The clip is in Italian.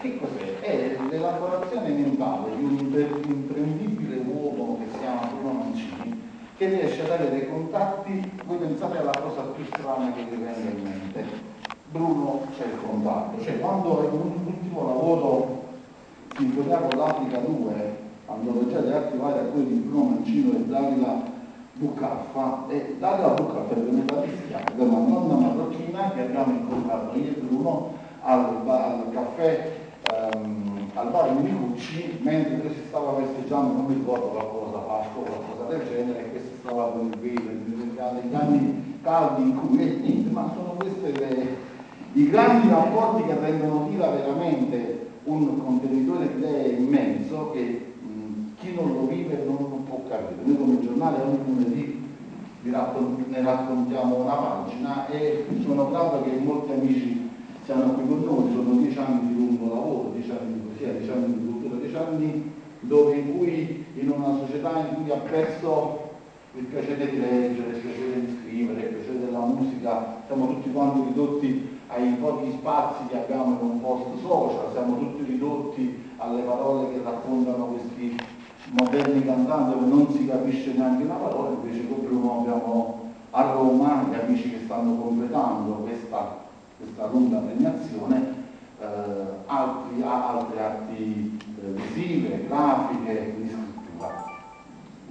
che cos'è? È l'elaborazione mentale di un imprendibile uomo che si chiama Bruno Mancini che riesce a dare dei contatti, voi pensate alla cosa più strana che vi venga in mente. Bruno c'è il contatto, cioè quando l'ultimo lavoro con l'Africa 2, antologia di arti vari a quelli di Bruno Mancino e Davila Bucaffa, e Davila Bucaffa è venuta a rischiare della nonna marocchina che abbiamo incontrato io e Bruno al, al caffè um, al bar Minicucci mentre si stava festeggiando, non mi ricordo qualcosa, Pasqua o qualcosa del genere, e questo stava con il velo, negli anni caldi in cui è niente, ma sono questi i grandi rapporti che rendono tira veramente un contenitore di idee immenso che mh, chi non lo vive non può capire. Noi come giornale ogni lunedì ne raccontiamo una pagina e sono grato che molti amici siano qui con noi, sono dieci anni di lungo lavoro, dieci anni di poesia, dieci anni di cultura, dieci anni dove in cui in una società in cui ha perso il piacere di leggere, il piacere di scrivere, il piacere della musica, siamo tutti quanti ridotti ai pochi spazi che abbiamo in un post social, siamo tutti ridotti alle parole che raccontano questi moderni cantanti dove non si capisce neanche una parola, invece proprio abbiamo a Roma gli amici che stanno completando questa questa lunga premiazione, eh, altri, altre arti eh, visive, grafiche, quindi